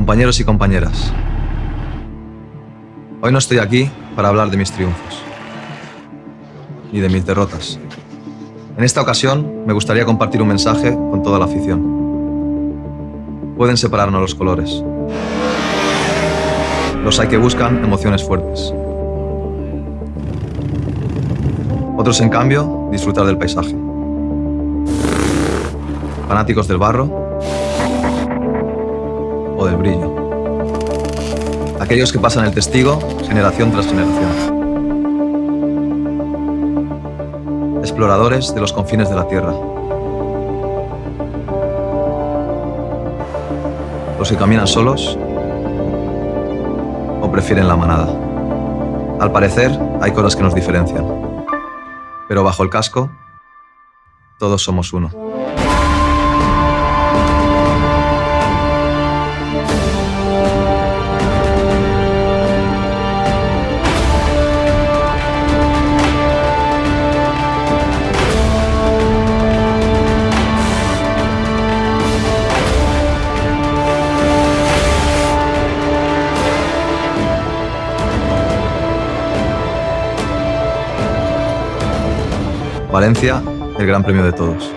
Compañeros y compañeras, hoy no estoy aquí para hablar de mis triunfos, ni de mis derrotas. En esta ocasión me gustaría compartir un mensaje con toda la afición. Pueden separarnos los colores. Los hay que buscan emociones fuertes. Otros, en cambio, disfrutar del paisaje. Fanáticos del barro o del brillo. Aquellos que pasan el testigo generación tras generación. Exploradores de los confines de la Tierra. Los que caminan solos o prefieren la manada. Al parecer, hay cosas que nos diferencian. Pero bajo el casco, todos somos uno. Valencia, el gran premio de todos.